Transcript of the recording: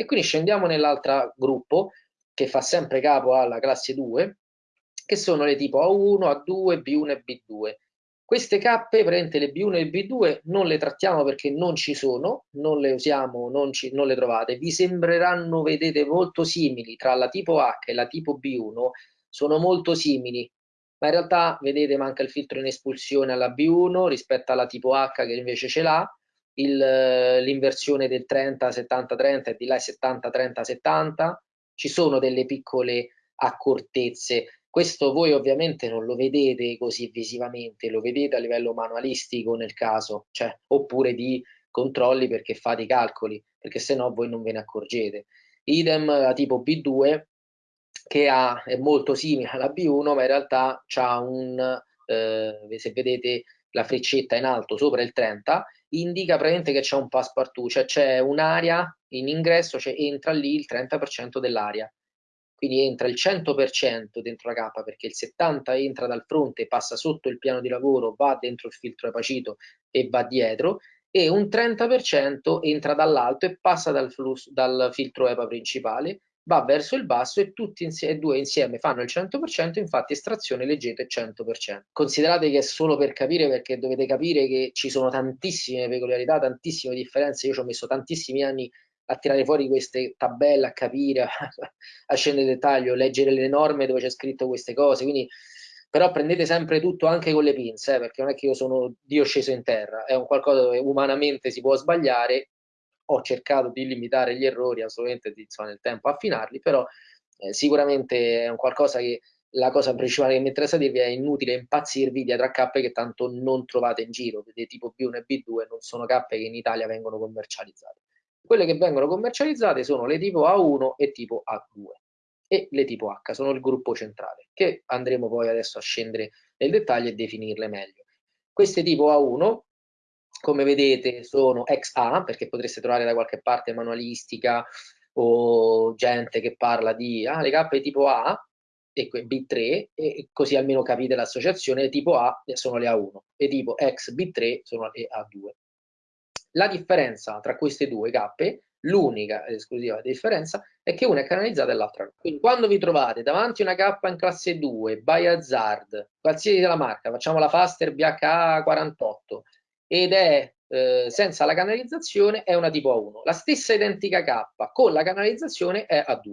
E quindi scendiamo nell'altro gruppo che fa sempre capo alla classe 2, che sono le tipo A1, A2, B1 e B2. Queste K, praticamente le B1 e B2, non le trattiamo perché non ci sono, non le usiamo, non, ci, non le trovate. Vi sembreranno, vedete, molto simili tra la tipo H e la tipo B1, sono molto simili, ma in realtà, vedete, manca il filtro in espulsione alla B1 rispetto alla tipo H che invece ce l'ha, l'inversione del 30-70-30 e di là è 70-30-70, ci sono delle piccole accortezze questo voi ovviamente non lo vedete così visivamente, lo vedete a livello manualistico nel caso, cioè, oppure di controlli perché fate i calcoli, perché se no voi non ve ne accorgete. Idem la tipo B2 che ha, è molto simile alla B1, ma in realtà ha un, eh, se vedete la freccetta in alto sopra il 30, indica praticamente che c'è un passepartout, cioè c'è un'area in ingresso, cioè entra lì il 30% dell'area. Quindi entra il 100% dentro la K perché il 70% entra dal fronte, passa sotto il piano di lavoro, va dentro il filtro epacito e va dietro e un 30% entra dall'alto e passa dal, flusso, dal filtro EPA principale, va verso il basso e tutti e due insieme fanno il 100%, infatti estrazione leggete 100%. Considerate che è solo per capire perché dovete capire che ci sono tantissime peculiarità, tantissime differenze, io ci ho messo tantissimi anni a tirare fuori queste tabelle, a capire, a scendere nel dettaglio, leggere le norme dove c'è scritto queste cose, quindi però prendete sempre tutto anche con le pinze, eh, perché non è che io sono Dio sceso in terra, è un qualcosa dove umanamente si può sbagliare, ho cercato di limitare gli errori, assolutamente di, insomma, nel tempo affinarli, però eh, sicuramente è un qualcosa che la cosa principale che mi interessa dirvi è inutile impazzirvi dietro a cappe che tanto non trovate in giro, vedete tipo B1 e B2 non sono cappe che in Italia vengono commercializzate. Quelle che vengono commercializzate sono le tipo A1 e tipo A2 e le tipo H sono il gruppo centrale, che andremo poi adesso a scendere nel dettaglio e definirle meglio. Queste tipo A1, come vedete, sono XA, perché potreste trovare da qualche parte manualistica o gente che parla di ah, le cappe tipo A e B3, e così almeno capite l'associazione, tipo A sono le A1 e tipo X B3 sono le A2. La differenza tra queste due cappe, l'unica ed esclusiva differenza, è che una è canalizzata e l'altra no. Quindi quando vi trovate davanti a una cappa in classe 2, by hazard, qualsiasi della marca, facciamo la Faster BHA 48, ed è eh, senza la canalizzazione, è una tipo A1. La stessa identica cappa con la canalizzazione è A2.